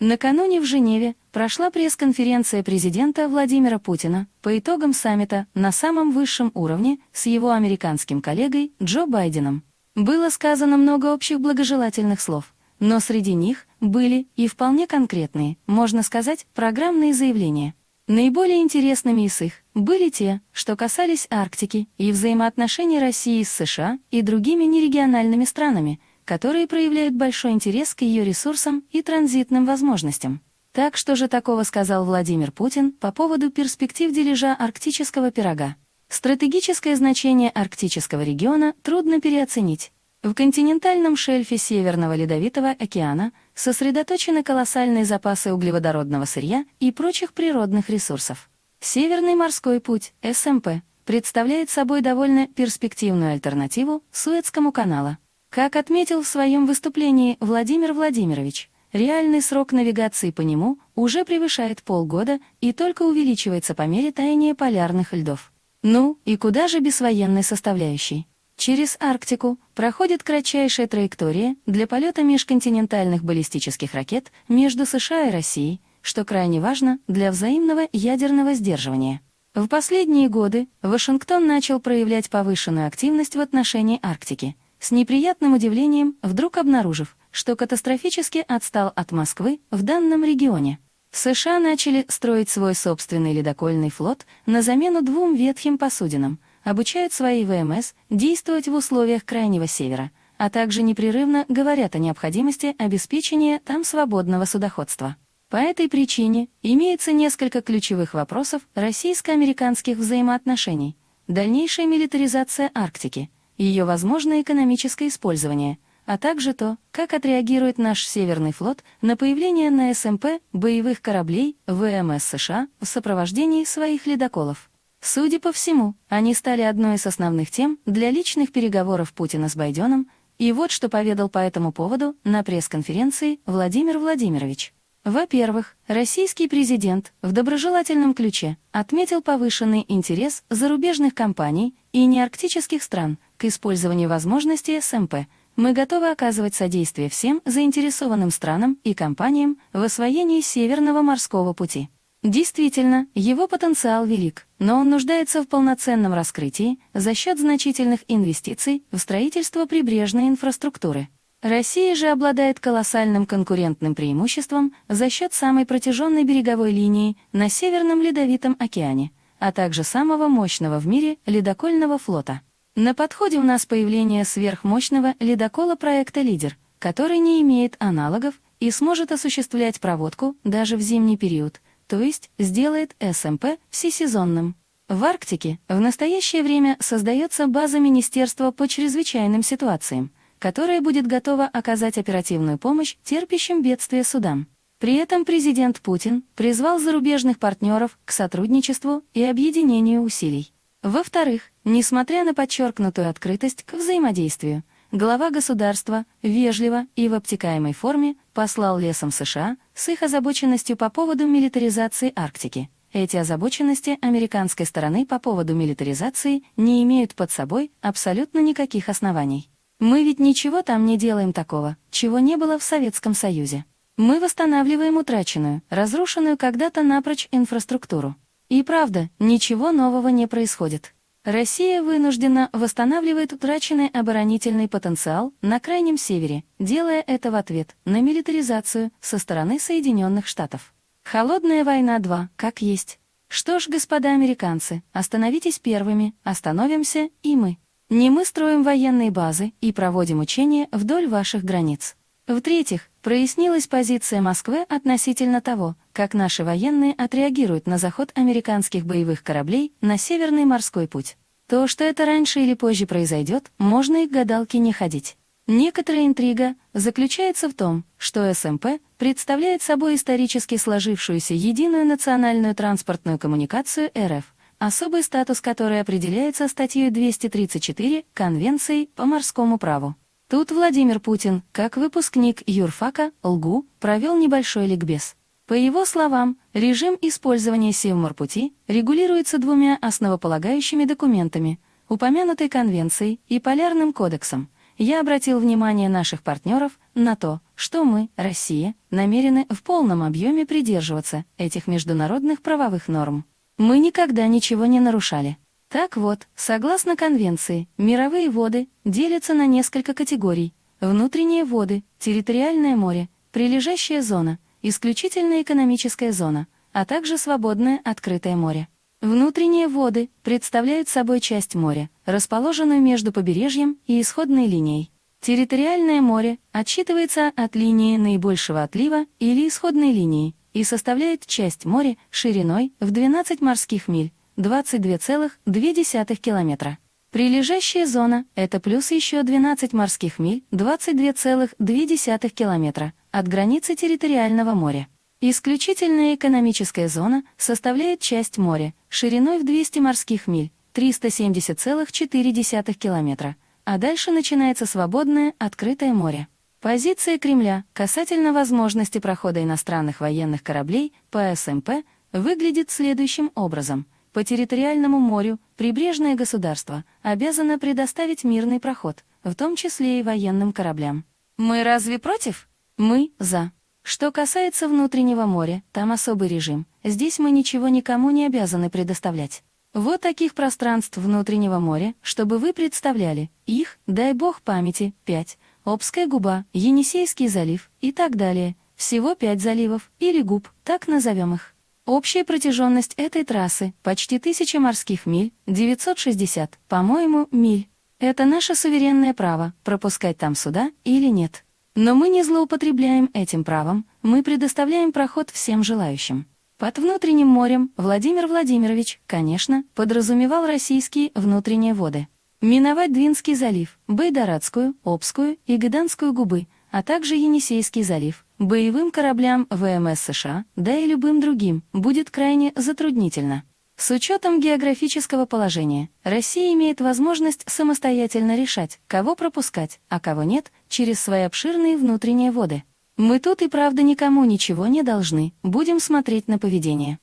Накануне в Женеве прошла пресс-конференция президента Владимира Путина по итогам саммита на самом высшем уровне с его американским коллегой Джо Байденом. Было сказано много общих благожелательных слов, но среди них были и вполне конкретные, можно сказать, программные заявления. Наиболее интересными из их были те, что касались Арктики и взаимоотношений России с США и другими нерегиональными странами – которые проявляют большой интерес к ее ресурсам и транзитным возможностям. Так что же такого сказал Владимир Путин по поводу перспектив дележа арктического пирога? Стратегическое значение арктического региона трудно переоценить. В континентальном шельфе Северного Ледовитого океана сосредоточены колоссальные запасы углеводородного сырья и прочих природных ресурсов. Северный морской путь, СМП, представляет собой довольно перспективную альтернативу Суэцкому каналу, как отметил в своем выступлении Владимир Владимирович, реальный срок навигации по нему уже превышает полгода и только увеличивается по мере таяния полярных льдов. Ну, и куда же без военной составляющей? Через Арктику проходит кратчайшая траектория для полета межконтинентальных баллистических ракет между США и Россией, что крайне важно для взаимного ядерного сдерживания. В последние годы Вашингтон начал проявлять повышенную активность в отношении Арктики – с неприятным удивлением вдруг обнаружив, что катастрофически отстал от Москвы в данном регионе. США начали строить свой собственный ледокольный флот на замену двум ветхим посудинам, обучают свои ВМС действовать в условиях Крайнего Севера, а также непрерывно говорят о необходимости обеспечения там свободного судоходства. По этой причине имеется несколько ключевых вопросов российско-американских взаимоотношений. Дальнейшая милитаризация Арктики – ее возможное экономическое использование, а также то, как отреагирует наш Северный флот на появление на СМП боевых кораблей ВМС США в сопровождении своих ледоколов. Судя по всему, они стали одной из основных тем для личных переговоров Путина с Байденом, и вот что поведал по этому поводу на пресс-конференции Владимир Владимирович. Во-первых, российский президент в доброжелательном ключе отметил повышенный интерес зарубежных компаний и неарктических стран к использованию возможностей СМП. Мы готовы оказывать содействие всем заинтересованным странам и компаниям в освоении Северного морского пути. Действительно, его потенциал велик, но он нуждается в полноценном раскрытии за счет значительных инвестиций в строительство прибрежной инфраструктуры. Россия же обладает колоссальным конкурентным преимуществом за счет самой протяженной береговой линии на Северном Ледовитом океане, а также самого мощного в мире ледокольного флота. На подходе у нас появление сверхмощного ледокола проекта «Лидер», который не имеет аналогов и сможет осуществлять проводку даже в зимний период, то есть сделает СМП всесезонным. В Арктике в настоящее время создается база Министерства по чрезвычайным ситуациям, которая будет готова оказать оперативную помощь терпящим бедствия судам. При этом президент Путин призвал зарубежных партнеров к сотрудничеству и объединению усилий. Во-вторых, несмотря на подчеркнутую открытость к взаимодействию, глава государства вежливо и в обтекаемой форме послал лесам США с их озабоченностью по поводу милитаризации Арктики. Эти озабоченности американской стороны по поводу милитаризации не имеют под собой абсолютно никаких оснований. Мы ведь ничего там не делаем такого, чего не было в Советском Союзе. Мы восстанавливаем утраченную, разрушенную когда-то напрочь инфраструктуру. И правда, ничего нового не происходит. Россия вынуждена восстанавливает утраченный оборонительный потенциал на Крайнем Севере, делая это в ответ на милитаризацию со стороны Соединенных Штатов. Холодная война 2, как есть. Что ж, господа американцы, остановитесь первыми, остановимся и мы. Не мы строим военные базы и проводим учения вдоль ваших границ. В-третьих, прояснилась позиция Москвы относительно того, как наши военные отреагируют на заход американских боевых кораблей на Северный морской путь. То, что это раньше или позже произойдет, можно и к гадалке не ходить. Некоторая интрига заключается в том, что СМП представляет собой исторически сложившуюся единую национальную транспортную коммуникацию РФ, особый статус которой определяется статьей 234 Конвенции по морскому праву. Тут Владимир Путин, как выпускник юрфака ЛГУ, провел небольшой ликбез. По его словам, режим использования Севморпути регулируется двумя основополагающими документами – упомянутой конвенцией и Полярным кодексом. Я обратил внимание наших партнеров на то, что мы, Россия, намерены в полном объеме придерживаться этих международных правовых норм. Мы никогда ничего не нарушали. Так вот, согласно конвенции, мировые воды делятся на несколько категорий. Внутренние воды, территориальное море, прилежащая зона, исключительная экономическая зона, а также свободное открытое море. Внутренние воды представляют собой часть моря, расположенную между побережьем и исходной линией. Территориальное море отсчитывается от линии наибольшего отлива или исходной линии и составляет часть моря шириной в 12 морских миль, 22,2 километра. Прилежащая зона — это плюс еще 12 морских миль, 22,2 километра от границы территориального моря. Исключительная экономическая зона составляет часть моря шириной в 200 морских миль, 370,4 километра, а дальше начинается свободное открытое море. Позиция Кремля касательно возможности прохода иностранных военных кораблей по СМП выглядит следующим образом. По территориальному морю прибрежное государство обязано предоставить мирный проход, в том числе и военным кораблям. Мы разве против? Мы за. Что касается внутреннего моря, там особый режим. Здесь мы ничего никому не обязаны предоставлять. Вот таких пространств внутреннего моря, чтобы вы представляли, их, дай бог памяти, пять. Обская губа, Енисейский залив и так далее. Всего пять заливов, или губ, так назовем их. Общая протяженность этой трассы — почти тысяча морских миль, 960, по-моему, миль. Это наше суверенное право, пропускать там суда или нет. Но мы не злоупотребляем этим правом, мы предоставляем проход всем желающим. Под внутренним морем Владимир Владимирович, конечно, подразумевал российские внутренние воды. Миновать Двинский залив, Байдарадскую, Обскую и Гыданскую губы, а также Енисейский залив, боевым кораблям ВМС США, да и любым другим, будет крайне затруднительно. С учетом географического положения, Россия имеет возможность самостоятельно решать, кого пропускать, а кого нет, через свои обширные внутренние воды. Мы тут и правда никому ничего не должны, будем смотреть на поведение.